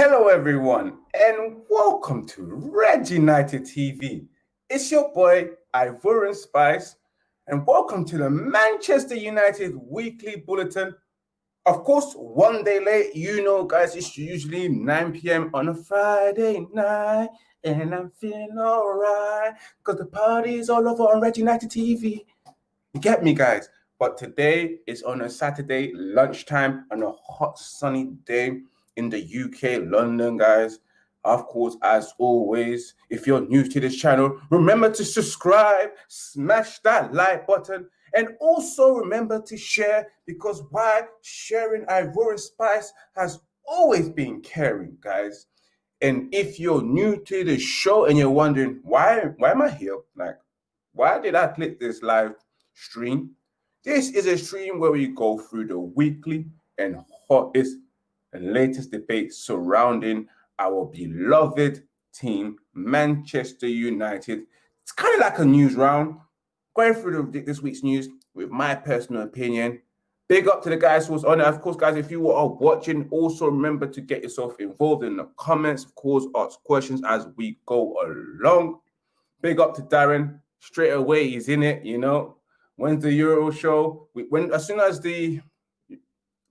Hello, everyone, and welcome to Red United TV. It's your boy, Ivorian Spice, and welcome to the Manchester United Weekly Bulletin. Of course, one day late, you know, guys, it's usually 9 p.m. on a Friday night, and I'm feeling all right because the party's all over on Red United TV. You get me, guys? But today is on a Saturday lunchtime on a hot, sunny day in the UK, London, guys. Of course, as always, if you're new to this channel, remember to subscribe, smash that like button, and also remember to share because why sharing Ivorian Spice has always been caring, guys. And if you're new to the show and you're wondering why why am I here? Like, why did I click this live stream? This is a stream where we go through the weekly and hottest and latest debate surrounding our beloved team, Manchester United. It's kind of like a news round, going through this week's news with my personal opinion. Big up to the guys who was on it. Of course, guys, if you are watching, also remember to get yourself involved in the comments. Of course, ask questions as we go along. Big up to Darren. Straight away, he's in it, you know. When's the Euro show? We, When as soon as the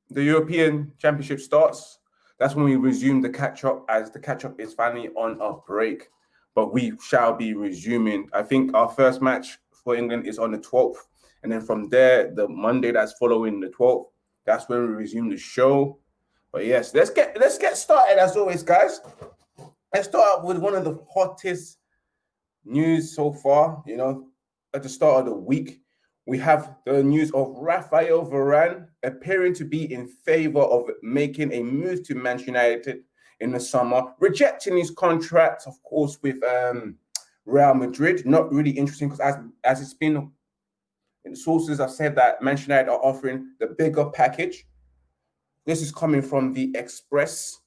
the European Championship starts, that's when we resume the catch up as the catch up is finally on a break. But we shall be resuming. I think our first match for England is on the 12th. And then from there, the Monday that's following the 12th, that's when we resume the show. But yes, let's get let's get started as always, guys. Let's start with one of the hottest news so far, you know, at the start of the week we have the news of Rafael Varane appearing to be in favor of making a move to Manchester United in the summer, rejecting his contract, of course, with um, Real Madrid. Not really interesting because as, as it's been, sources have said that Manchester United are offering the bigger package. This is coming from the Express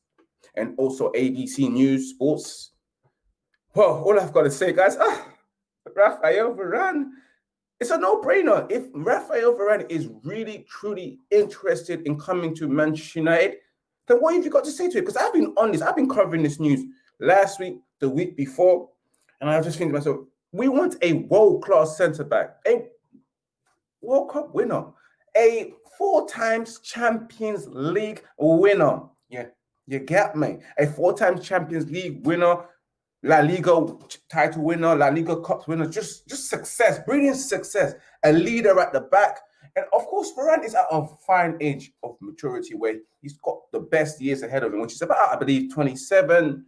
and also ABC News Sports. Well, all I've got to say, guys, ah, Rafael Varane it's a no-brainer. If Rafael Varane is really, truly interested in coming to Manchester United, then what have you got to say to it? Because I've been on this, I've been covering this news last week, the week before, and I was just thinking to myself, we want a world-class centre-back, a World Cup winner, a four times Champions League winner. Yeah, you get me. A four times Champions League winner La Liga title winner, La Liga Cup winner, just just success, brilliant success, a leader at the back. And of course, Varane is at a fine age of maturity where he's got the best years ahead of him, which is about, I believe, 27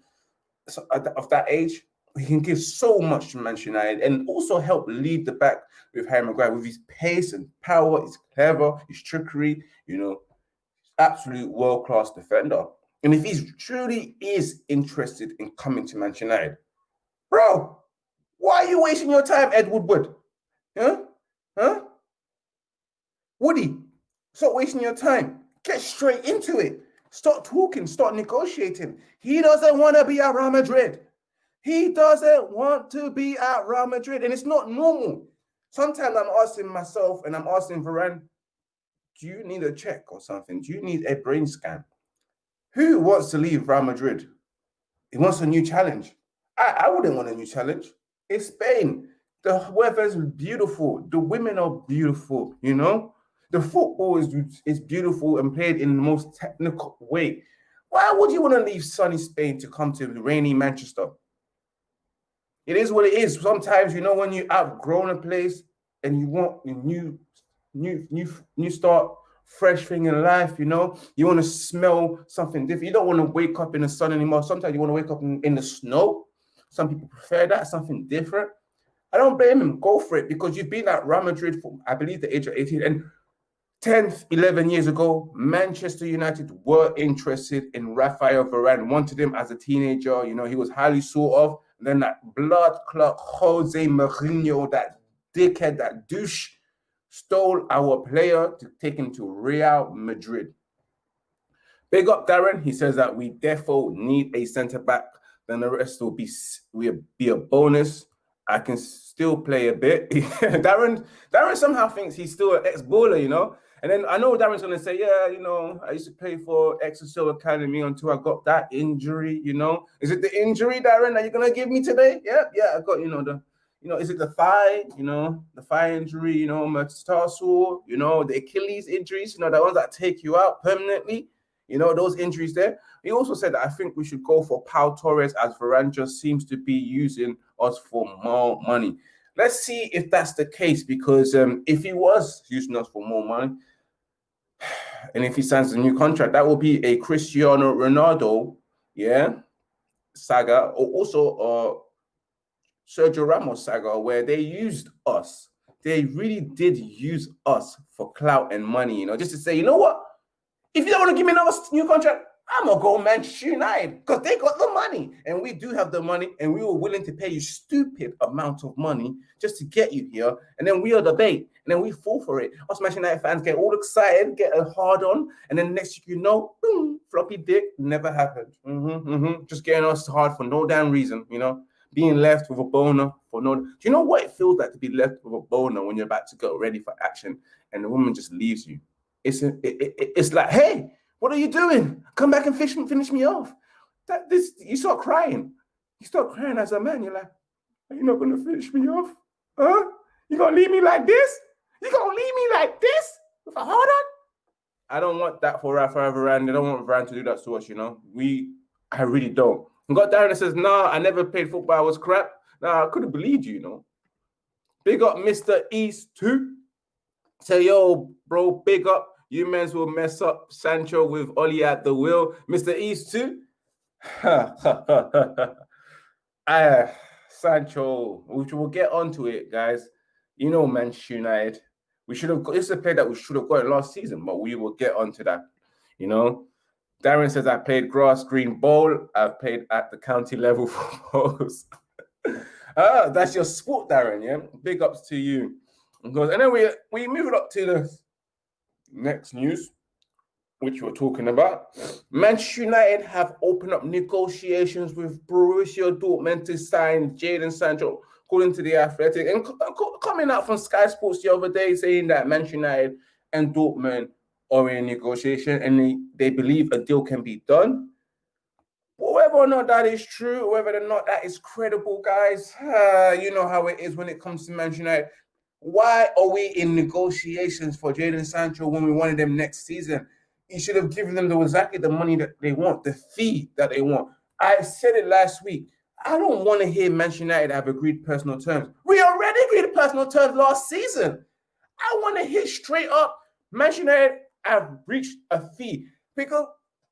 uh, of that age. He can give so much to Manchester United and also help lead the back with Harry Maguire with his pace and power, his clever, his trickery, you know, absolute world-class defender. And if he truly is interested in coming to Manchester United, bro, why are you wasting your time, Ed Woodward? Huh? Huh? Woody, stop wasting your time. Get straight into it. Start talking, start negotiating. He doesn't want to be at Real Madrid. He doesn't want to be at Real Madrid, and it's not normal. Sometimes I'm asking myself and I'm asking Varane, do you need a check or something? Do you need a brain scan? Who wants to leave Real Madrid? He wants a new challenge. I, I wouldn't want a new challenge. It's Spain. The weather is beautiful. The women are beautiful, you know? The football is, is beautiful and played in the most technical way. Why would you want to leave sunny Spain to come to rainy Manchester? It is what it is. Sometimes, you know, when you outgrown a place and you want a new, new, new, new start, fresh thing in life, you know. You want to smell something different. You don't want to wake up in the sun anymore. Sometimes you want to wake up in, in the snow. Some people prefer that, something different. I don't blame him. Go for it because you've been at Real Madrid for, I believe, the age of 18. And 10, 11 years ago, Manchester United were interested in Rafael Varane, wanted him as a teenager. You know, he was highly sought of. And then that blood clot Jose Mourinho, that dickhead, that douche, stole our player to take him to Real Madrid. Big up Darren. He says that we therefore need a centre back. Then the rest will be will be a bonus. I can still play a bit. Darren Darren somehow thinks he's still an ex-baller, you know. And then I know Darren's gonna say, yeah, you know, I used to play for Exeter Academy until I got that injury. You know, is it the injury, Darren, that you're gonna give me today? Yeah, yeah, I got you know the, you know, is it the thigh? You know, the thigh injury. You know, metatarsal. You know, the Achilles injuries. You know, the ones that take you out permanently. You know, those injuries there. He also said that I think we should go for Pau Torres as Varane just seems to be using us for more money. Let's see if that's the case because um, if he was using us for more money, and if he signs a new contract, that will be a Cristiano Ronaldo, yeah, saga, or also uh, Sergio Ramos saga, where they used us. They really did use us for clout and money, you know, just to say, you know what? If you don't want to give me another new contract, I'm gonna go Manchester United because they got the money, and we do have the money, and we were willing to pay you stupid amount of money just to get you here, and then we are the bait, and then we fall for it. Us Manchester United fans get all excited, get a hard on, and then next you know, boom, floppy dick never happened. Mm-hmm, mm-hmm. Just getting us hard for no damn reason, you know. Being left with a boner for no. Do you know what it feels like to be left with a boner when you're about to go ready for action, and the woman just leaves you? It's a, it, it, it's like, hey what are you doing? Come back and finish, finish me off. That this you start crying. You start crying as a man. You're like, are you not gonna finish me off? Huh? You gonna leave me like this? You gonna leave me like this? With a hard on? I don't want that for Rafa Varane. I don't want Varane to do that to us, you know. We I really don't. And got Darren and says, nah, I never played football, I was crap. Nah, I couldn't believe you, you know. Big up Mr. East too. Say, yo, bro, big up. You men's will mess up Sancho with Ole at the wheel. Mr. East too. uh, Sancho, which we'll get onto it, guys. You know, Manchester United. We should have got is a play that we should have got last season, but we will get onto that. You know, Darren says I played grass green bowl. I've played at the county level for balls. ah, that's your sport, Darren. Yeah, big ups to you. Because and then we we move it up to the next news, which we're talking about. Manchester United have opened up negotiations with Borussia Dortmund to sign Jadon Sancho, according to the Athletic. And coming out from Sky Sports the other day saying that Manchester United and Dortmund are in negotiation and they, they believe a deal can be done. whether or not that is true, whether or not that is credible, guys, uh, you know how it is when it comes to Manchester United. Why are we in negotiations for Jadon Sancho when we wanted them next season? You should have given them the, exactly the money that they want, the fee that they want. I said it last week. I don't want to hear Manchester United have agreed personal terms. We already agreed personal terms last season. I want to hear straight up Manchester United have reached a fee because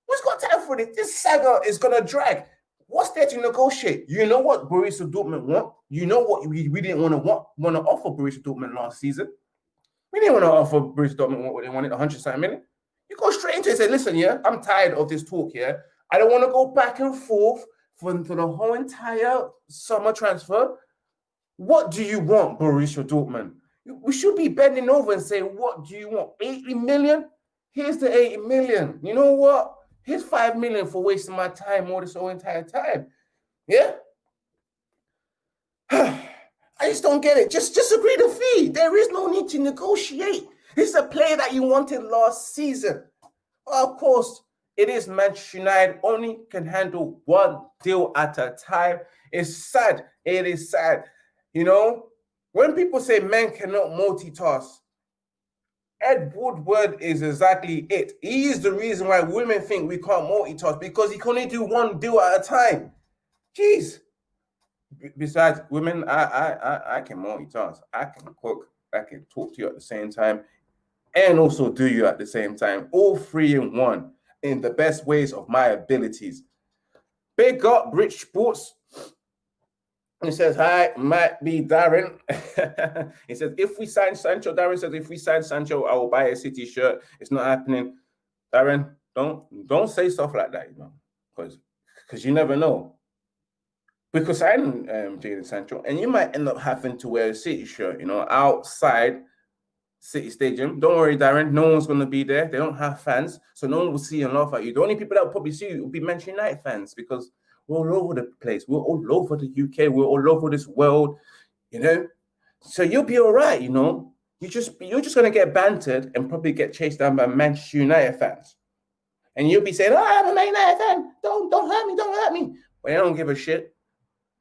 who's got time for this? This saga is gonna drag. What's there to negotiate? You know what Borussia Dortmund want? You know what we, we didn't want to want, want to offer Borussia Dortmund last season? We didn't want to offer Borussia Dortmund what they wanted, 100 million. You go straight into it and say, listen, yeah, I'm tired of this talk here. I don't want to go back and forth for, the whole entire summer transfer. What do you want, Borussia Dortmund? We should be bending over and say, what do you want? 80 million? Here's the 8 million. You know what? Here's five million for wasting my time all this whole entire time. Yeah. I just don't get it. Just just agree the fee. There is no need to negotiate. It's a player that you wanted last season. Well, of course, it is Manchester United only can handle one deal at a time. It's sad. It is sad. You know, when people say men cannot multitask, Ed Woodward is exactly it. He is the reason why women think we can't multitask because he can only do one deal at a time. Jeez. Besides women, I I I, I can multitask. I can cook. I can talk to you at the same time, and also do you at the same time. All three in one, in the best ways of my abilities. Big up Rich Sports he says, Hi, might be Darren. he says, If we sign Sancho, Darren says, If we sign Sancho, I will buy a City shirt. It's not happening. Darren, don't don't say stuff like that, you know, because because you never know. Because sign um, Sancho, and you might end up having to wear a City shirt, you know, outside City Stadium. Don't worry, Darren. No one's going to be there. They don't have fans, so no one will see and laugh at you. The only people that will probably see you will be Manchester United fans because we're all over the place. We're all over the UK. We're all over this world, you know. So you'll be all right, you know. you just you're just gonna get bantered and probably get chased down by Manchester United fans. And you'll be saying, Oh, I'm a United fan. Don't don't hurt me, don't hurt me. But they don't give a shit.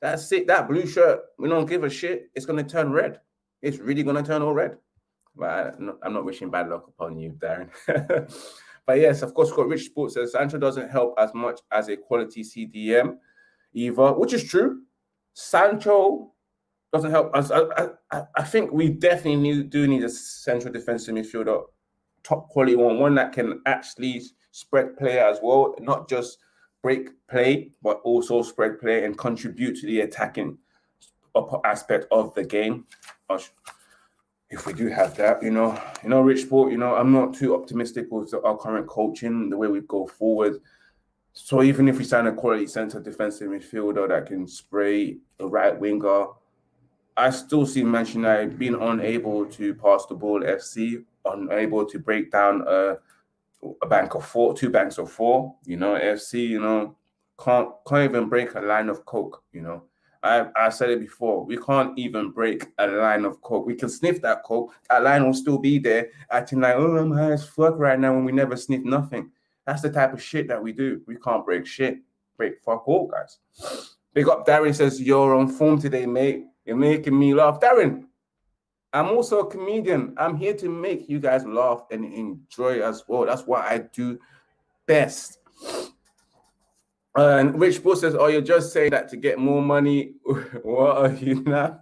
That's it. That blue shirt, we don't give a shit. It's gonna turn red. It's really gonna turn all red. But I'm not wishing bad luck upon you, Darren. but yes, of course, got Rich Sports says Sancho doesn't help as much as a quality CDM either, which is true. Sancho doesn't help us. I, I, I think we definitely need, do need a central defensive midfielder, top quality one, one that can actually spread play as well, not just break play, but also spread play and contribute to the attacking aspect of the game. If we do have that, you know, you know, Rich Sport, you know, I'm not too optimistic with our current coaching, the way we go forward. So even if we sign a quality centre defensive midfielder that can spray a right winger, I still see Manchester United being unable to pass the ball FC, unable to break down a, a bank of four, two banks of four. You know, FC, you know, can't can't even break a line of coke. You know, I I said it before. We can't even break a line of coke. We can sniff that coke. That line will still be there, acting like, oh, I'm high as fuck right now when we never sniff nothing. That's the type of shit that we do. We can't break shit. Break fuck all, guys. Big up Darren says, You're on form today, mate. You're making me laugh. Darren, I'm also a comedian. I'm here to make you guys laugh and enjoy as well. That's what I do best. And Rich Bull says, Oh, you're just saying that to get more money. what are you now?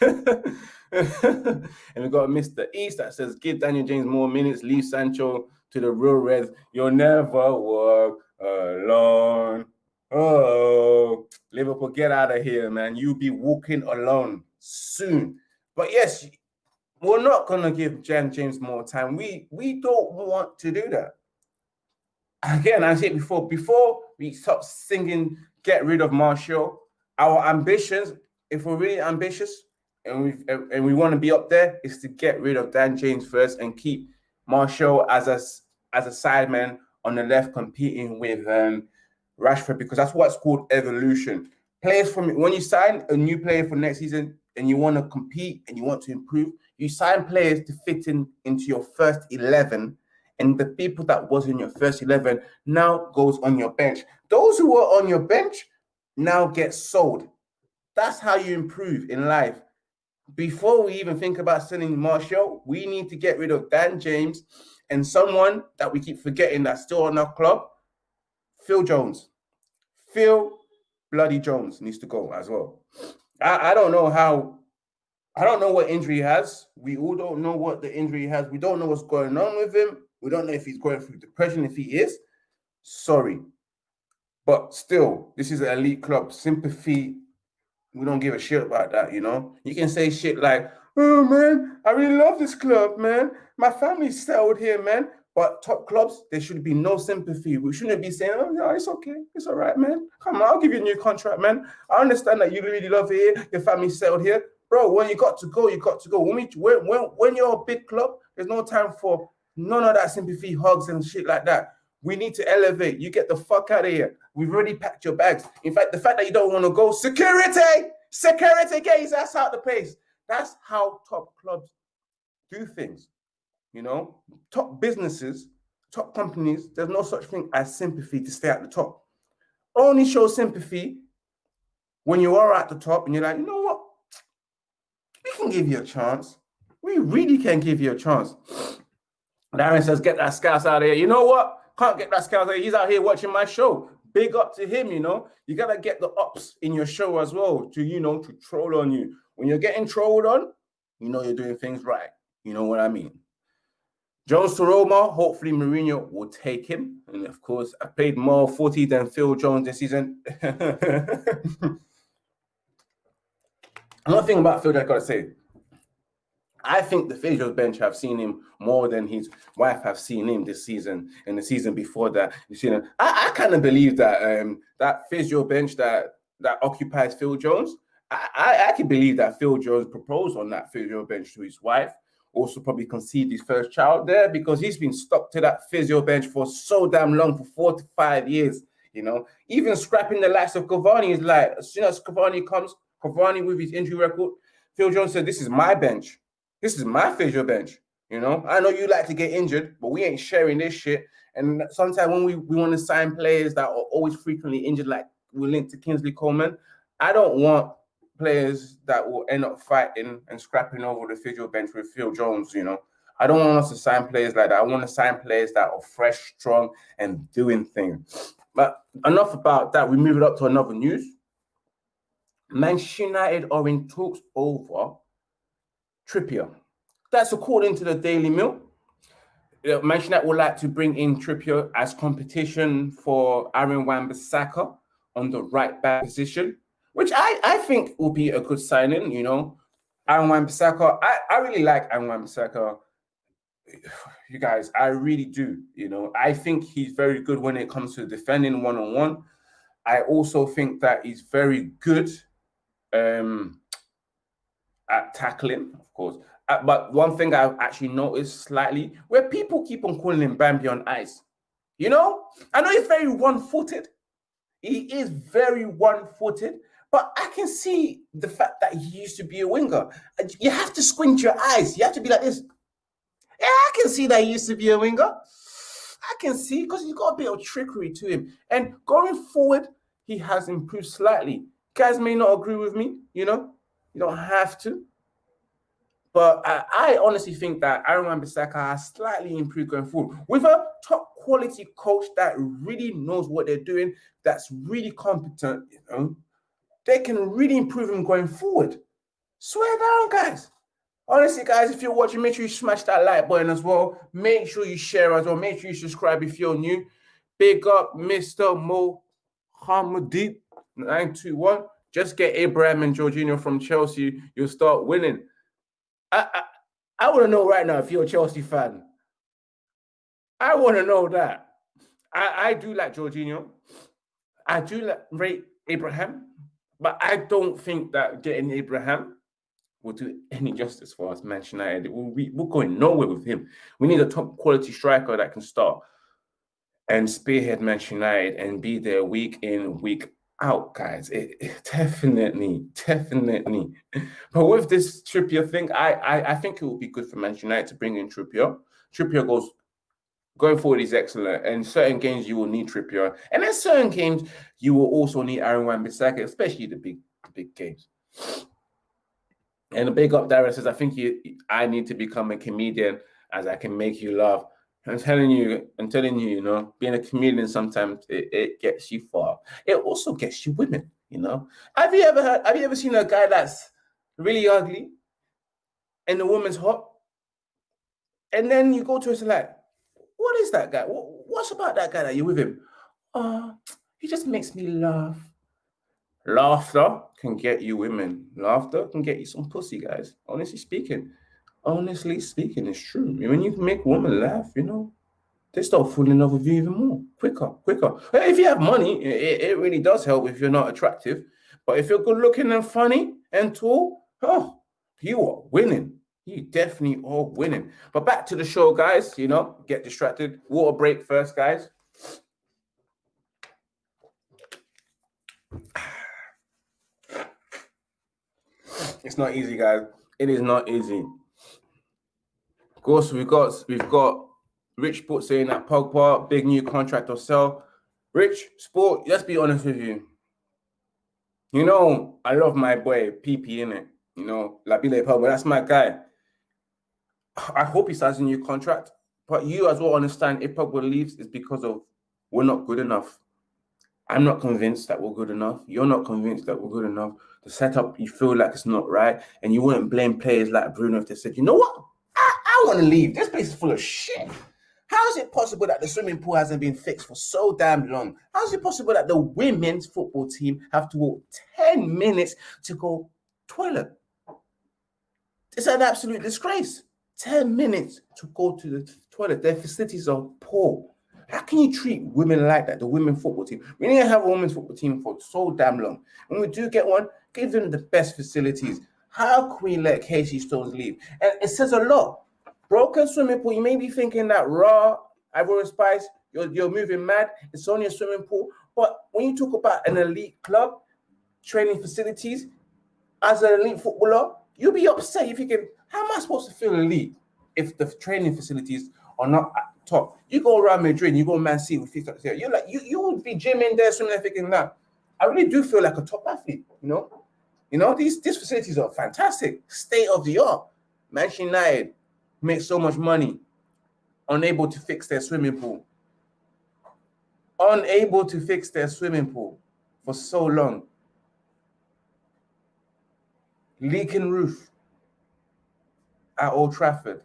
and we got Mr. East that says, Give Daniel James more minutes, leave Sancho to the real Reds. You'll never walk alone. Oh, Liverpool, get out of here, man. You'll be walking alone soon. But yes, we're not gonna give Dan James more time. We we don't want to do that. Again, I said before, before we stop singing get rid of Martial, our ambitions, if we're really ambitious and we and we want to be up there, is to get rid of Dan James first and keep Martial as a as a sideman on the left competing with um Rashford because that's what's called evolution. Players from when you sign a new player for next season and you want to compete and you want to improve, you sign players to fit in into your first 11 and the people that was in your first 11 now goes on your bench. Those who were on your bench now get sold. That's how you improve in life. Before we even think about selling Martial, we need to get rid of Dan James and someone that we keep forgetting that's still on our club, Phil Jones. Phil Bloody Jones needs to go as well. I, I don't know how. I don't know what injury he has. We all don't know what the injury has. We don't know what's going on with him. We don't know if he's going through depression. If he is, sorry, but still, this is an elite club. Sympathy. We don't give a shit about that. You know, you can say shit like, "Oh man, I really love this club, man. My family's settled here, man." But top clubs, there should be no sympathy. We shouldn't be saying, oh, no, it's okay. It's all right, man. Come on, I'll give you a new contract, man. I understand that you really love it here. Your family settled here. Bro, when you got to go, you got to go. When, we, when, when, when you're a big club, there's no time for none of that sympathy, hugs, and shit like that. We need to elevate. You get the fuck out of here. We've already packed your bags. In fact, the fact that you don't want to go, security, security, get his ass out the place. That's how top clubs do things. You know, top businesses, top companies, there's no such thing as sympathy to stay at the top. Only show sympathy when you are at the top and you're like, you know what? We can give you a chance. We really can give you a chance. Darren says, get that scouts out of here. You know what? Can't get that scouts out here. He's out here watching my show. Big up to him, you know. You gotta get the ups in your show as well to, you know, to troll on you. When you're getting trolled on, you know you're doing things right. You know what I mean? Jones to Roma, hopefully Mourinho will take him. And of course, I paid more 40 than Phil Jones this season. Another thing about Phil that I gotta say, I think the physio bench have seen him more than his wife have seen him this season and the season before that. You see, I, I kind of believe that um, that physio bench that that occupies Phil Jones. I, I, I can believe that Phil Jones proposed on that physio bench to his wife also probably conceived his first child there because he's been stuck to that physio bench for so damn long for four to five years. You know, even scrapping the likes of Cavani is like as soon as Cavani comes, Cavani with his injury record, Phil Jones said, This is my bench. This is my physio bench. You know, I know you like to get injured, but we ain't sharing this shit. And sometimes when we, we want to sign players that are always frequently injured, like we linked to Kingsley Coman, I don't want players that will end up fighting and scrapping over the physio bench with Phil Jones, you know. I don't want us to sign players like that. I want to sign players that are fresh, strong, and doing things. But enough about that. We move it up to another news. Manchester United are in talks over Trippier. That's according to the Daily Mail. Manchester United would like to bring in Trippier as competition for Aaron Wan-Bissaka on the right back position, which I, I think will be a good signing. You know, Aaron Wan-Bissaka. I, I really like Aaron Wan-Bissaka you guys, I really do. You know, I think he's very good when it comes to defending one on one. I also think that he's very good um, at tackling, of course. Uh, but one thing I've actually noticed slightly, where people keep on calling him Bambi on ice. You know, I know he's very one-footed. He is very one-footed, but I can see the fact that he used to be a winger. You have to squint your eyes. You have to be like this. Yeah, I can see that he used to be a winger. I can see because he's got a bit of trickery to him. And going forward, he has improved slightly. Guys may not agree with me, you know, you don't have to. But I, I honestly think that Aaron Wan-Bissaka has slightly improved going forward with a top quality coach that really knows what they're doing, that's really competent, you know. They can really improve him going forward. Swear down, guys. Honestly, guys, if you're watching, make sure you smash that like button as well. Make sure you share as well. Make sure you subscribe if you're new. Big up Mr. Mohammed 921. Just get Abraham and Jorginho from Chelsea. You'll start winning. I, I, I want to know right now if you're a Chelsea fan. I want to know that. I, I do like Jorginho. I do like rate Abraham, but I don't think that getting Abraham will do any justice for us, Manchester United. we, we're going nowhere with him. We need a top quality striker that can start and spearhead Manchester United and be there week in, week out, guys. It, it, definitely, definitely. But with this Trippier thing, I, I I think it will be good for Manchester United to bring in Trippier. Trippier goes going forward is excellent. And certain games you will need Trippier, and in certain games you will also need Aaron Wan-Bissaka, especially the big the big games. And a big up Darren says, I think you I need to become a comedian as I can make you laugh. I'm telling you, I'm telling you, you know, being a comedian sometimes it, it gets you far. It also gets you women, you know. Have you ever heard, have you ever seen a guy that's really ugly and the woman's hot? And then you go to us like, what is that guy? What, what's about that guy that you're with him? Oh, he just makes me laugh. Laughter can get you women. Laughter can get you some pussy, guys. Honestly speaking. Honestly speaking, it's true. When you make women laugh, you know, they start falling in love with you even more. Quicker, quicker. If you have money, it, it really does help if you're not attractive. But if you're good looking and funny and tall, oh, you are winning. You definitely are winning. But back to the show, guys. You know, get distracted. Water break first, guys. It's not easy, guys. It is not easy. Of course, we've got we've got Rich Sport saying that Pogba big new contract or sell. Rich Sport, let's be honest with you. You know, I love my boy PP in it. You know, Labile Pogba, that's my guy. I hope he signs a new contract. But you as well understand if Pogba leaves, it's because of we're not good enough. I'm not convinced that we're good enough. You're not convinced that we're good enough. The setup, you feel like it's not right. And you wouldn't blame players like Bruno if they said, you know what? I, I want to leave. This place is full of shit. How is it possible that the swimming pool hasn't been fixed for so damn long? How is it possible that the women's football team have to walk 10 minutes to go toilet? It's an absolute disgrace. 10 minutes to go to the toilet. Their facilities are poor. How can you treat women like that? The women football team. We need to have a women's football team for so damn long. When we do get one, give them the best facilities. How can we let Casey Stoney leave? And it says a lot. Broken swimming pool. You may be thinking that raw Ivory Spice, you're, you're moving mad. It's only a swimming pool. But when you talk about an elite club, training facilities, as an elite footballer, You'll be upset. If You're thinking, how am I supposed to feel elite if the training facilities are not at top? You go around Madrid, you go Man City with You're like, you, you would be gymming there, swimming there, thinking that. I really do feel like a top athlete, you know? You know, these, these facilities are fantastic, state of the art. Manchester United make so much money, unable to fix their swimming pool. Unable to fix their swimming pool for so long. Leaking roof at Old Trafford.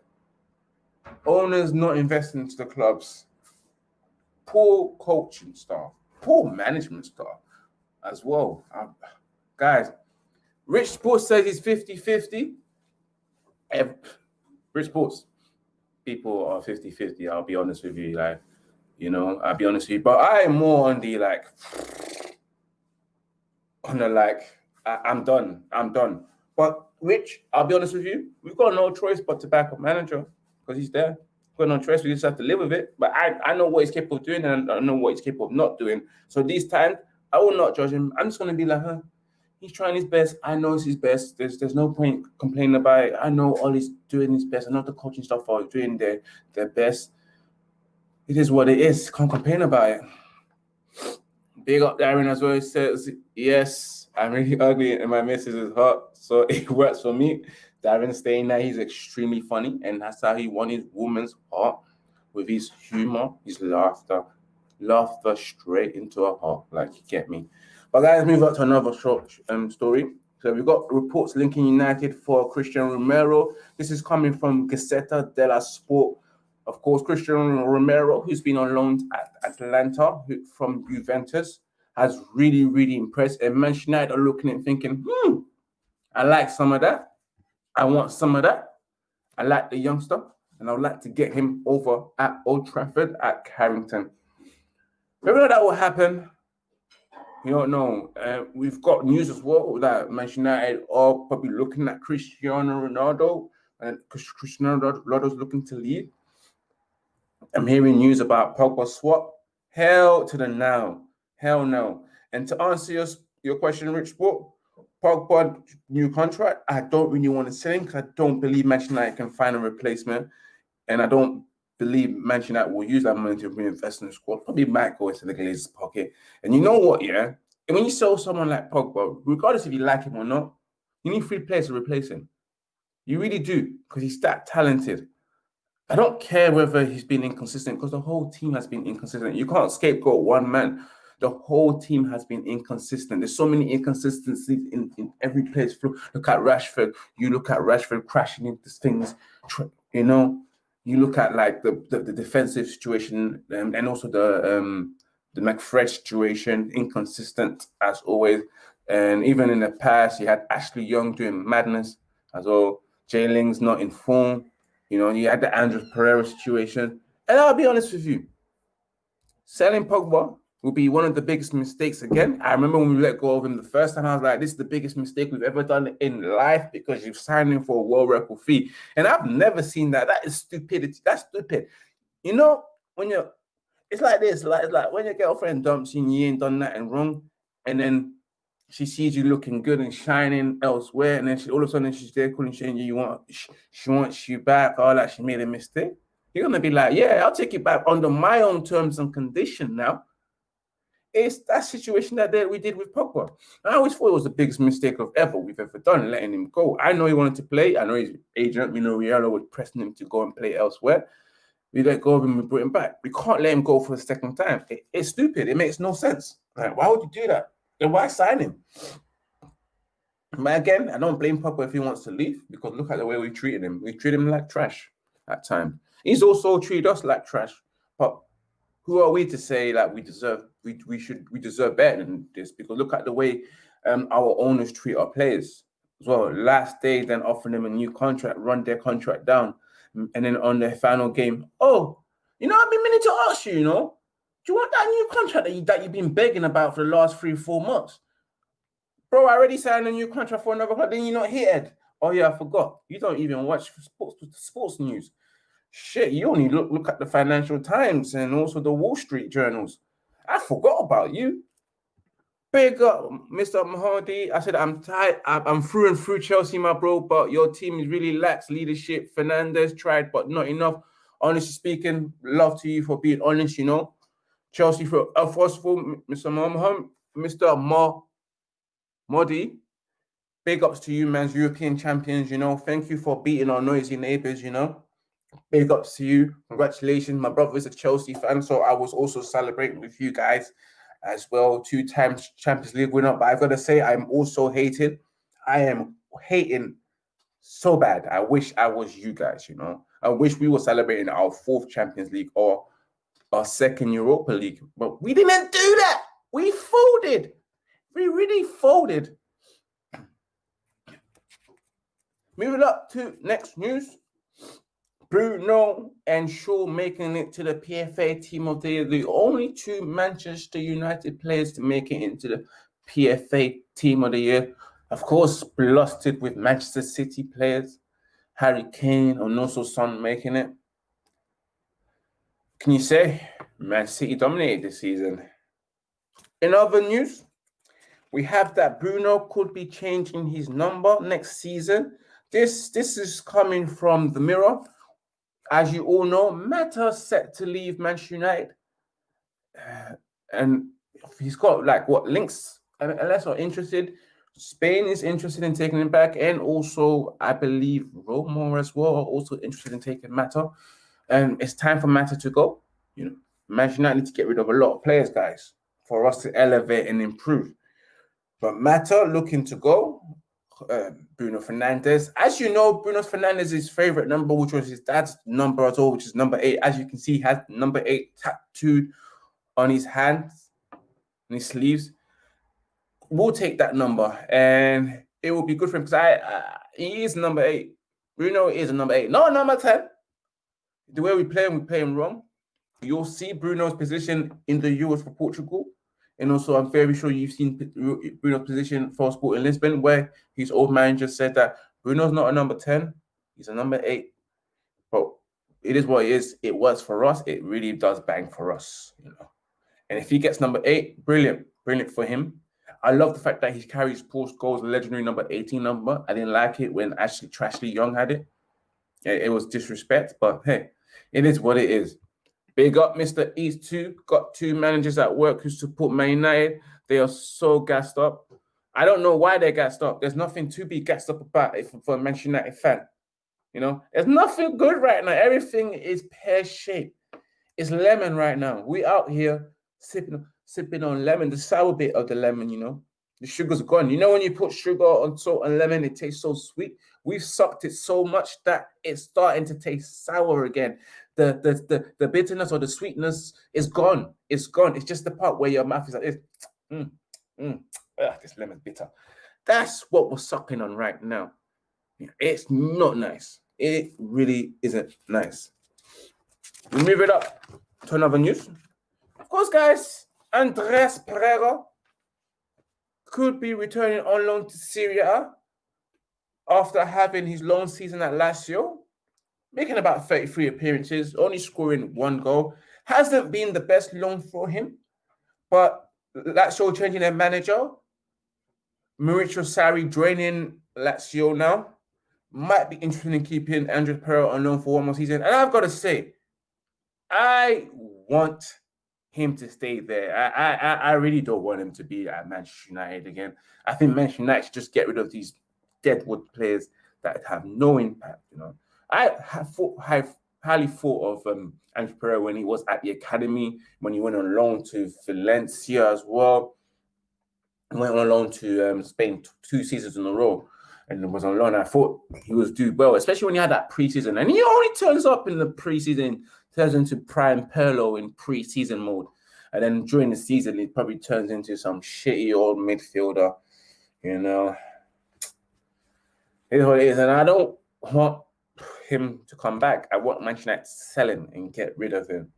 Owners not investing into the clubs. Poor coaching staff. Poor management staff as well. Um, guys, Rich Sports says he's 50 50. Rich Sports people are 50 50. I'll be honest with you. Like, you know, I'll be honest with you. But I am more on the like, on the like, I, I'm done. I'm done. But Rich, I'll be honest with you, we've got no choice but to back up manager because he's there. We've got no choice. We just have to live with it. But I, I know what he's capable of doing and I know what he's capable of not doing. So these times, I will not judge him. I'm just going to be like, huh, he's trying his best. I know it's his best. There's there's no point complaining about it. I know all he's doing his best. I know the coaching staff are doing their, their best. It is what it is. Can't complain about it. Big up Darren as well. He says, yes, I'm really ugly and my missus is hot. So it works for me. Darren staying there, he's extremely funny, and that's how he won his woman's heart with his humor, his laughter, laughter straight into her heart. Like you get me. But guys, move on to another short um, story. So we've got reports linking United for Christian Romero. This is coming from Gazzetta dello Sport. Of course, Christian Romero, who's been on loan at Atalanta who, from Juventus, has really, really impressed. And Manchester United are looking and thinking, hmm, I like some of that. I want some of that. I like the youngster, and I would like to get him over at Old Trafford at Carrington. Whether that will happen, you don't know. Uh, we've got news as well that Manchester United are probably looking at Cristiano Ronaldo, and Cristiano Ronaldo's looking to leave. I'm hearing news about Pogba swap. Hell to the now. Hell no. And to answer your, your question, Rich Sport, Pogba new contract. I don't really want to sell because I don't believe Manchester United can find a replacement, and I don't believe Manchester United will use that money to reinvest in the squad. Probably might go into the Glazers' pocket. And you know what? Yeah, and when you sell someone like Pogba, regardless if you like him or not, you need three players to replace him. You really do because he's that talented. I don't care whether he's been inconsistent because the whole team has been inconsistent. You can't scapegoat one man the whole team has been inconsistent. There's so many inconsistencies in, in every place. Look at Rashford. You look at Rashford crashing into things. You know, you look at like the the, the defensive situation um, and also the um, the McFred situation, inconsistent as always. And even in the past, you had Ashley Young doing madness as well. Jayling's not in form. You know, you had the Andreas Pereira situation. And I'll be honest with you, selling Pogba will be one of the biggest mistakes again. I remember when we let go of him the first time, I was like, this is the biggest mistake we've ever done in life because you've signed him for a world record fee. And I've never seen that. That is stupidity. That's stupid. You know, when you're, it's like this, like, it's like when your girlfriend dumps you and you ain't done nothing wrong, and then she sees you looking good and shining elsewhere, and then she all of a sudden she's there calling saying you want she, she wants you back, all that she made a mistake. You're gonna be like, yeah, I'll take you back under my own terms and condition now. It's that situation that we did with Pogba. I always thought it was the biggest mistake of ever we've ever done, letting him go. I know he wanted to play. I know his agent, we know Raiola was pressing him to go and play elsewhere. We let go of him, we brought him back. We can't let him go for the second time. It, it's stupid. It makes no sense. Like, why would you do that? Then why sign him? But again, I don't blame Pogba if he wants to leave because look at the way we treated him. We treated him like trash at times. He's also treated us like trash. But who are we to say that we deserve we, we should we deserve better than this because look at the way um, our owners treat our players as well. Last day, then offering them a new contract, run their contract down, and then on their final game, oh, you know, I've been meaning to ask you, you know, do you want that new contract that, you, that you've been begging about for the last three, four months? Bro, I already signed a new contract for another club. Then you're not here. Ed. Oh yeah, I forgot. You don't even watch sports sports news. Shit, you only look look at the Financial Times and also the Wall Street journals. I forgot about you. Big up, Mr. Mahdi. I said I'm tired. I'm through and through Chelsea, my bro. But your team is really lacks leadership. Fernandes tried, but not enough. Honestly speaking, love to you for being honest. You know, Chelsea for a forceful, Mr. Mohammed, Mr. Ma Modi. Big ups to you, man's European champions. You know, thank you for beating our noisy neighbors. You know, big ups to you. Congratulations. My brother is a Chelsea fan, so I was also celebrating with you guys as well. Two times Champions League winner. But I've got to say, I'm also hating. I am hating so bad. I wish I was you guys, you know. I wish we were celebrating our fourth Champions League or our second Europa League. But we didn't do that. We folded. We really folded. Moving up to next news. Bruno and Shaw making it to the PFA Team of the Year, the only two Manchester United players to make it into the PFA Team of the Year. Of course, blasted with Manchester City players, Harry Kane and also Son making it. Can you say Man City dominated this season? In other news, we have that Bruno could be changing his number next season. This this is coming from the Mirror as you all know, Mata set to leave Manchester United, uh, and he's got like what links. Unless are interested, Spain is interested in taking him back, and also I believe Roma as well are also interested in taking Mata. And it's time for Mata to go. You know, Manchester United need to get rid of a lot of players, guys, for us to elevate and improve. But Mata looking to go, uh, Bruno Fernandes. As you know, Bruno Fernandes' favorite number, which was his dad's number as well, which is number eight. As you can see, he has number eight tattooed on his hands and his sleeves. We'll take that number, and it will be good for him because I he is number eight. Bruno is a number eight, not number ten. The way we play him, we play him wrong. You'll see Bruno's position in the Euros for Portugal and also, I'm very sure you've seen Bruno's position for Sporting in Lisbon, where his old manager said that Bruno's not a number 10, he's a number eight. But it is what it is. It works for us. It really does bang for us, you know. And if he gets number eight, brilliant, brilliant for him. I love the fact that he carries Paul Scholes' legendary number 18 number. I didn't like it when Ashley Trashley Young had. It, it was disrespect, but hey, it is what it is. Big up Mr. East too. Got two managers at work who support Man United. They are so gassed up. I don't know why they're gassed up. There's nothing to be gassed up about if for a Manchester United fan. You know, there's nothing good right now. Everything is pear shaped. It's lemon right now. We out here sipping sipping on lemon, the sour bit of the lemon. You know, the sugar's gone. You know, when you put sugar on salt and lemon, it tastes so sweet. We've sucked it so much that it's starting to taste sour again the, the the the bitterness or the sweetness is gone. It's gone. It's just the part where your mouth is like this. Mm, mm, ugh, this lemon's bitter. That's what we're sucking on right now. It's not nice. It really isn't nice. We move it up to another news. Of course, guys, Andreas Pereira could be returning on loan to Serie A after having his loan season at Lazio making about 33 appearances, only scoring one goal. Hasn't been the best loan for him, but Lazio changing their manager. Maurizio Sarri joining Lazio now. Might be interested in keeping Andreas Pereira on loan for one more season. And I've got to say, I want him to stay there. I, I I really don't want him to be at Manchester United again. I think Manchester United should just get rid of these deadwood players that have no impact, you know. I have, have highly thought of um, Andreas Pereira when he was at the academy, when he went on loan to Valencia as well. He went on loan to um, Spain two seasons in a row and was on loan. I thought he was do well, especially when he had that preseason. And he only turns up in the preseason, turns into prime Pirlo in pre-season mode. And then during the season, he probably turns into some shitty old midfielder. You know, it's what it is. And I don't want him to come back. I want Manchester United to sell him and get rid of him.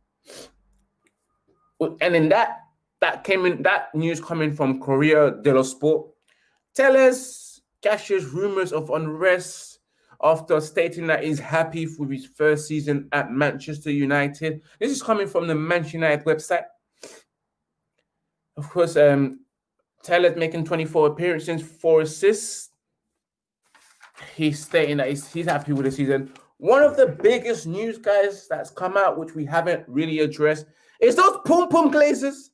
And in that, that came in that news coming from Corriere dello Sport. Telles cashes rumors of unrest after stating that he's happy with his first season at Manchester United. This is coming from the Manchester United website. Of course, um, Taylor's making 24 appearances, four assists. He's stating that he's, he's happy with the season. One of the biggest news, guys, that's come out, which we haven't really addressed, is those Pum Pum Glazers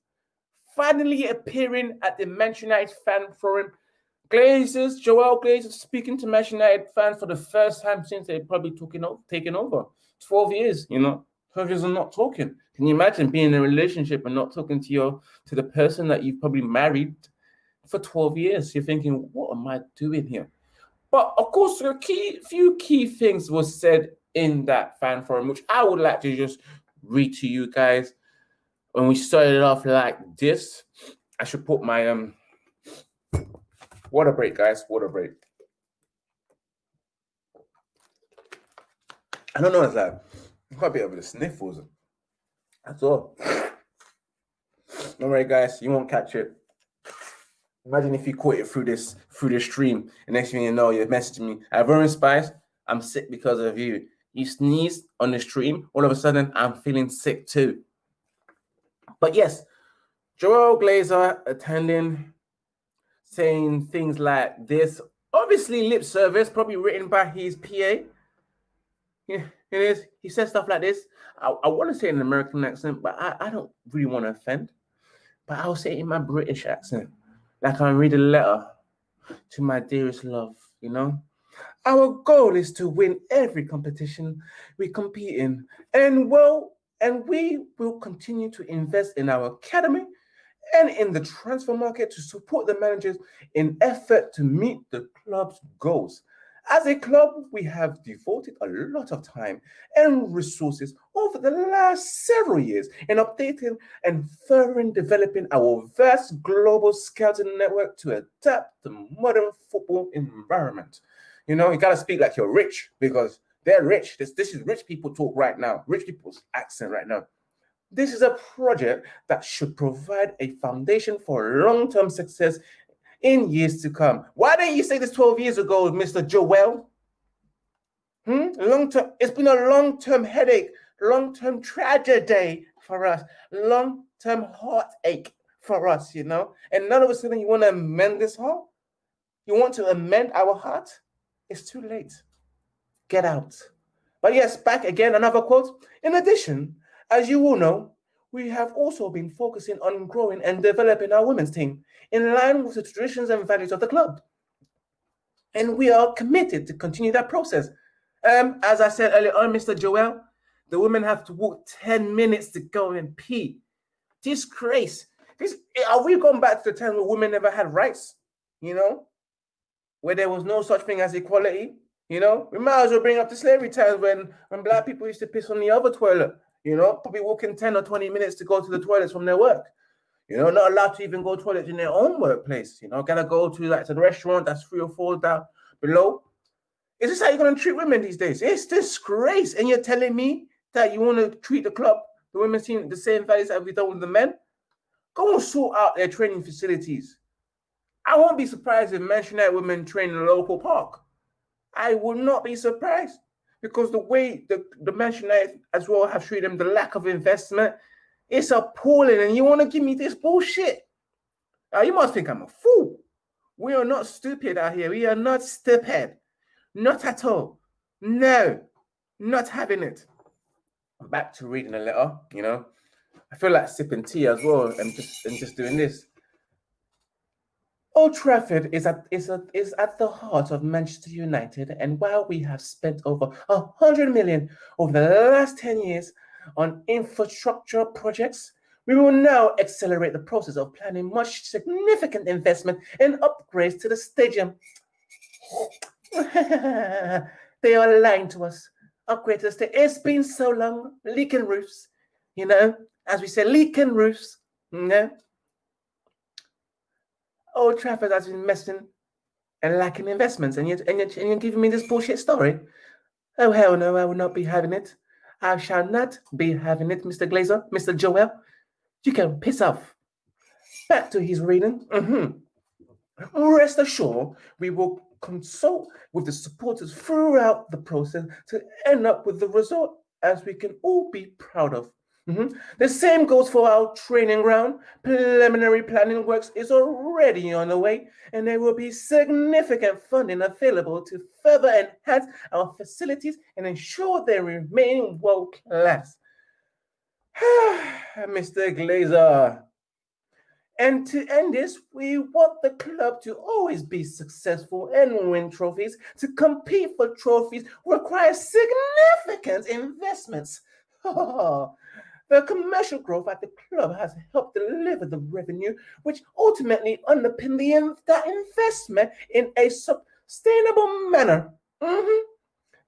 finally appearing at the Manchester United fan forum. Glazers, Joel Glazers speaking to Manchester United fans for the first time since they probably took over, taken over. 12 years, you know, 12 years of not talking. Can you imagine being in a relationship and not talking to your to the person that you've probably married for 12 years? You're thinking, what am I doing here? But of course, a key few key things was said in that fan forum, which I would like to just read to you guys. When we started off like this, I should put my um water break, guys. Water break. I don't know. It's like quite a bit of the sniffles. That's all. Don't worry, guys. You won't catch it. Imagine if you caught it through this through the stream. And next thing you know, you're messaging me. I've Ivorian Spice, I'm sick because of you. You sneezed on the stream. All of a sudden, I'm feeling sick too. But yes, Joel Glazer attending, saying things like this. Obviously, lip service, probably written by his PA. Yeah, it is. He says stuff like this. I, I want to say in an American accent, but I, I don't really want to offend. But I'll say it in my British accent, like I read a letter to my dearest love, you know? Our goal is to win every competition we compete in. And well, and we will continue to invest in our academy and in the transfer market to support the managers in effort to meet the club's goals. As a club, we have devoted a lot of time and resources over the last several years in updating and further developing our vast global scouting network to adapt the modern football environment. You know, you got to speak like you're rich because they're rich. This, this is rich people talk right now, rich people's accent right now. This is a project that should provide a foundation for long term success in years to come. Why didn't you say this 12 years ago, Mr. Joel? Hmm? Long term, it's been a long-term headache, long-term tragedy for us, long-term heartache for us, you know. And none of a sudden you want to amend this heart? You want to amend our heart? It's too late. Get out. But yes, back again, another quote. In addition, as you all know, we have also been focusing on growing and developing our women's team in line with the traditions and values of the club. And we are committed to continue that process. Um, as I said earlier on, Mr. Joel, the women have to walk 10 minutes to go and pee. Disgrace. This, are we going back to the time where women never had rights? You know, where there was no such thing as equality. You know, we might as well bring up the slavery times when when black people used to piss on the other toilet you know, probably walking 10 or 20 minutes to go to the toilets from their work. You know, not allowed to even go to toilets in their own workplace. You know, gotta go to like to the restaurant that's three or four down below. Is this how you're gonna treat women these days? It's disgrace. And you're telling me that you want to treat the club, the women's team, the same values as we've done with the men? Go and sort out their training facilities. I won't be surprised if Manchester women train in a local park. I will not be surprised because the way the, the Manchester United as well have treated them, the lack of investment, it's appalling. And you want to give me this bullshit? You must think I'm a fool. We are not stupid out here. We are not stupid. Not at all. No, not having it. I'm back to reading a letter, you know. I feel like sipping tea as well and just and just doing this. Old Trafford is at, is, at, is at the heart of Manchester United, and while we have spent over 100 million over the last 10 years on infrastructure projects, we will now accelerate the process of planning much significant investment and upgrades to the stadium. they are lying to us. Upgrade to the stadium. It's been so long, leaking roofs, you know, as we say, leaking roofs, you know. Old Trafford has been messing and lacking investments, and you're, and, you're, and you're giving me this bullshit story? Oh, hell no, I will not be having it. I shall not be having it, Mr. Glazer, Mr. Joel. You can piss off. Back to his reading. Mm-hmm. Rest assured, we will consult with the supporters throughout the process to end up with the result as we can all be proud of. Mm-hmm. The same goes for our training ground. Preliminary planning works is already on the way, and there will be significant funding available to further enhance our facilities and ensure they remain world class. Mr. Glazer. And to end this, we want the club to always be successful and win trophies. To compete for trophies requires significant investments. The commercial growth at the club has helped deliver the revenue, which ultimately underpin the that investment in a sustainable manner. Mm-hmm.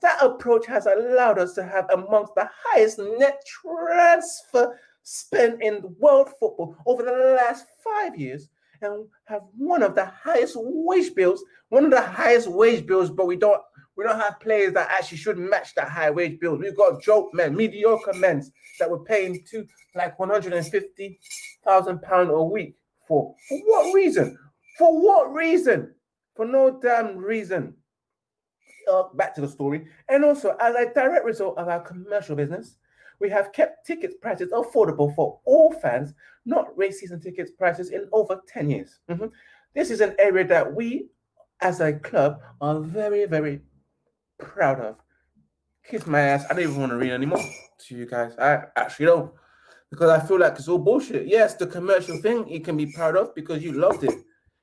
That approach has allowed us to have amongst the highest net transfer spend in world football over the last five years and have one of the highest wage bills, one of the highest wage bills, but we don't we don't have players that actually should match that high wage bill. We've got joke men, mediocre men that were paying to like 150,000 pounds a week for. For what reason? For what reason? For no damn reason. Uh, back to the story. And also, as a direct result of our commercial business, we have kept ticket prices affordable for all fans, not race season tickets prices in over 10 years. Mm-hmm. This is an area that we, as a club, are very, very proud of. Kiss my ass. I don't even want to read anymore to you guys. I actually don't. Because I feel like it's all bullshit. Yes, the commercial thing you can be proud of because you loved it.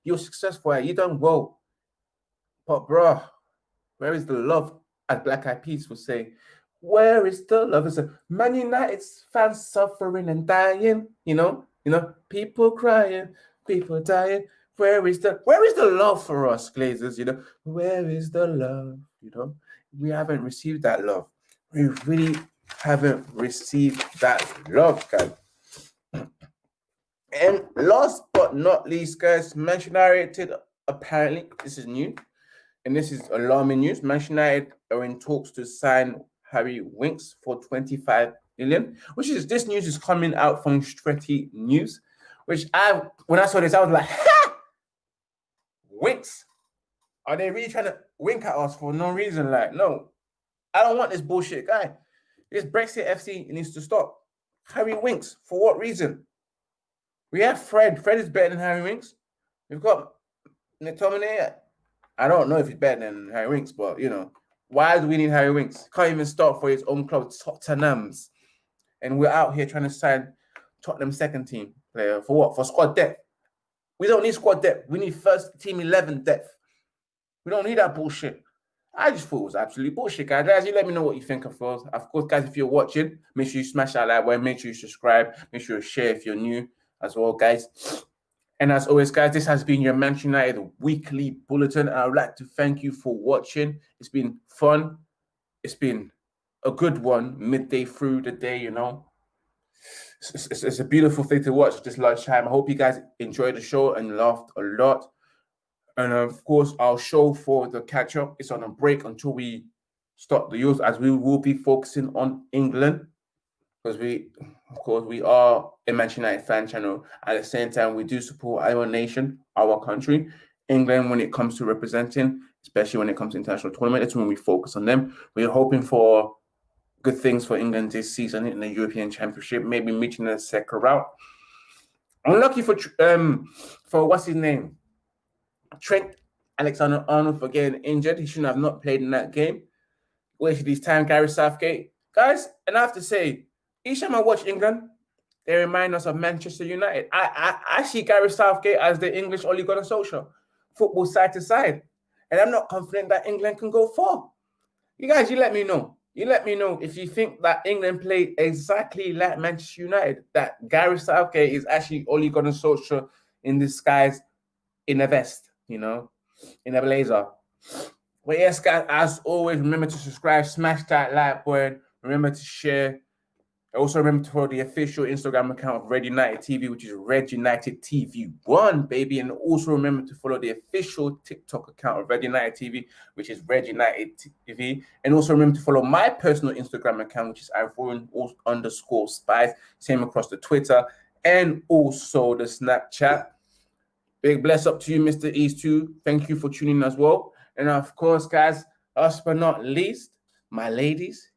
You're successful at it. You done well. But bruh, where is the love? As Black Eyed Peas would say, where is the love? It's a Man United's fans suffering and dying. You know, you know, people crying, people dying. Where is the where is the love for us, Glazers? You know, where is the love? You know, we haven't received that love. We really haven't received that love, guys. And last but not least, guys, Manchester United apparently this is new, and this is alarming news. Manchester United are in talks to sign Harry Winks for 25 million, which is this news is coming out from Stretty News, which I when I saw this, I was like, ha! Winks. Are they really trying to wink at us for no reason? Like, no, I don't want this bullshit guy. This Brexit FC needs to stop. Harry Winks, for what reason? We have Fred. Fred is better than Harry Winks. We've got McTominay. I don't know if he's better than Harry Winks, but you know, why do we need Harry Winks? Can't even start for his own club, Tottenham's. And we're out here trying to sign Tottenham second team player for what? For squad depth. We don't need squad depth. We need first team 11 depth. We don't need that bullshit. I just thought it was absolutely bullshit, guys. Guys, you let me know what you think of us. Of course, guys, if you're watching, make sure you smash that like button. Make sure you subscribe. Make sure you share if you're new as well, guys. And as always, guys, this has been your Manchester United weekly bulletin. I would like to thank you for watching. It's been fun. It's been a good one midday through the day, you know. It's, it's, it's a beautiful thing to watch this lunchtime. I hope you guys enjoyed the show and laughed a lot. And of course, our show for the catch up is on a break until we start the Euros, as we will be focusing on England because we, of course, we are a Manchester United fan channel. At the same time, we do support our nation, our country, England, when it comes to representing, especially when it comes to international tournament. That's when we focus on them. We're hoping for good things for England this season in the European Championship, maybe meeting the second route. I'm lucky for um for what's his name, Trent Alexander Arnold for getting injured. He shouldn't have not played in that game. Wasted his time, Gary Southgate. Guys, and I have to say, each time I watch England, they remind us of Manchester United. I, I, I see Gary Southgate as the English Ole Gunnar Solskjaer, football side to side. And I'm not confident that England can go far. You guys, you let me know. You let me know if you think that England played exactly like Manchester United, that Gary Southgate is actually Ole Gunnar Solskjaer in disguise in a vest, you know, in a blazer. But yes, guys, as always, remember to subscribe, smash that like button, remember to share, also remember to follow the official Instagram account of Red United TV, which is Red United TV One, baby. And also remember to follow the official TikTok account of Red United TV, which is Red United TV. And also remember to follow my personal Instagram account, which is Ivorian underscore spice. Same across the Twitter and also the Snapchat. Big bless up to you, Mr. East too. Thank you for tuning in as well. And of course, guys, last but not least, my ladies,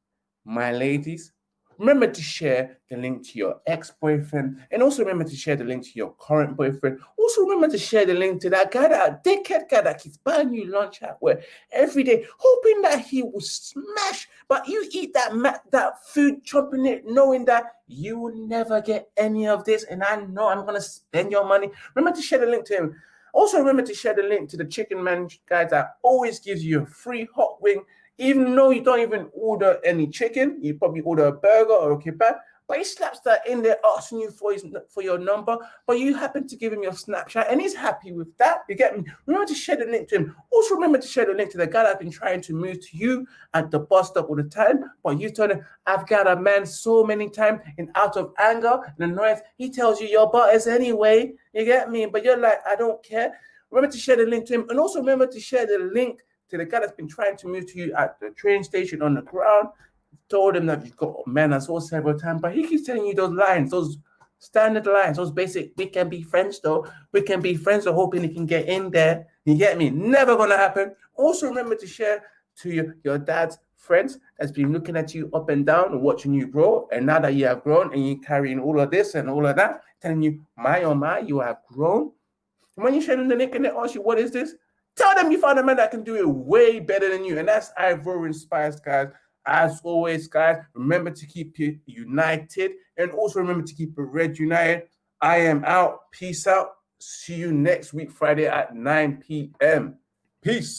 my ladies, Remember to share the link to your ex-boyfriend, and also remember to share the link to your current boyfriend. Also remember to share the link to that guy, that dickhead guy that keeps buying you lunch at work every day, hoping that he will smash. But you eat that that food, chopping it, knowing that you will never get any of this, and I know I'm gonna spend your money. Remember to share the link to him. Also remember to share the link to the chicken man guy that always gives you a free hot wing even though you don't even order any chicken, you probably order a burger or a kebab, but he slaps that in there asking you for his for your number, but you happen to give him your Snapchat and he's happy with that. You get me? Remember to share the link to him. Also remember to share the link to the guy that's been trying to move to you at the bus stop all the time, but you told him, I've got a man so many times and out of anger and annoyance, he tells you your butt is anyway. You get me? But you're like, I don't care. Remember to share the link to him and also remember to share the link to the guy that's been trying to move to you at the train station on the ground, told him that you've got men as well several times, but he keeps telling you those lines, those standard lines, those basic, we can be friends though, we can be friends, so hoping he can get in there. You get me? Never gonna happen. Also remember to share to your, your dad's friends that's been looking at you up and down and watching you grow. And now that you have grown and you're carrying all of this and all of that, telling you, my oh my, you have grown. And when you share the link and they ask you, what is this? Tell them you found a man that can do it way better than you. And that's Ivorian Spice, guys. As always, guys, remember to keep it united and also remember to keep it red united. I am out. Peace out. See you next week, Friday at 9 p.m. Peace.